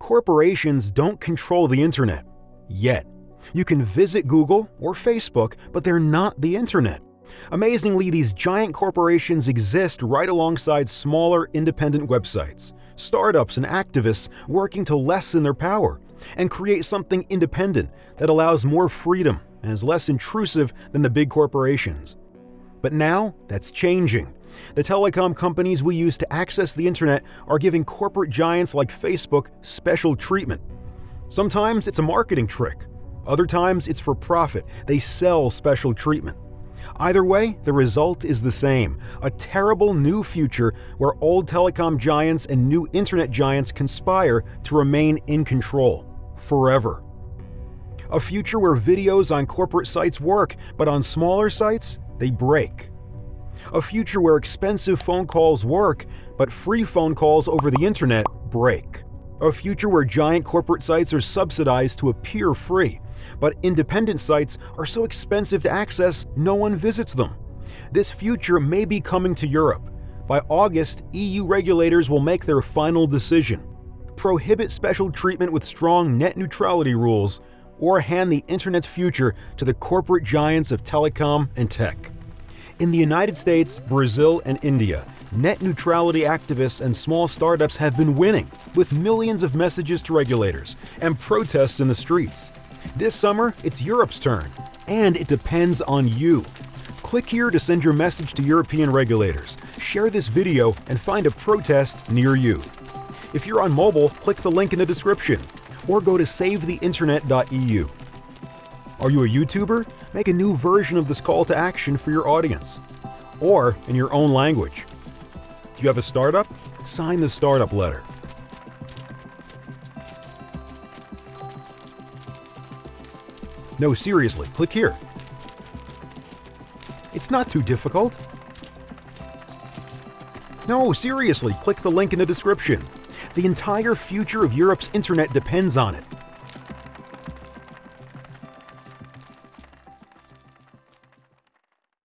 Corporations don't control the internet. Yet. You can visit Google or Facebook, but they're not the internet. Amazingly, these giant corporations exist right alongside smaller independent websites, startups, and activists working to lessen their power and create something independent that allows more freedom and is less intrusive than the big corporations. But now, that's changing. The telecom companies we use to access the internet are giving corporate giants like Facebook special treatment. Sometimes it's a marketing trick, other times it's for profit. They sell special treatment. Either way, the result is the same a terrible new future where old telecom giants and new internet giants conspire to remain in control forever. A future where videos on corporate sites work, but on smaller sites, they break. A future where expensive phone calls work, but free phone calls over the internet break. A future where giant corporate sites are subsidized to appear free, but independent sites are so expensive to access no one visits them. This future may be coming to Europe. By August, EU regulators will make their final decision prohibit special treatment with strong net neutrality rules, or hand the internet's future to the corporate giants of telecom and tech. In the United States, Brazil, and India, net neutrality activists and small startups have been winning, with millions of messages to regulators and protests in the streets. This summer, it's Europe's turn, and it depends on you. Click here to send your message to European regulators, share this video, and find a protest near you. If you're on mobile, click the link in the description or go to savetheinternet.eu. Are you a YouTuber? Make a new version of this call to action for your audience or in your own language. Do you have a startup? Sign the startup letter. No, seriously, click here. It's not too difficult. No, seriously, click the link in the description. The entire future of Europe's internet depends on it.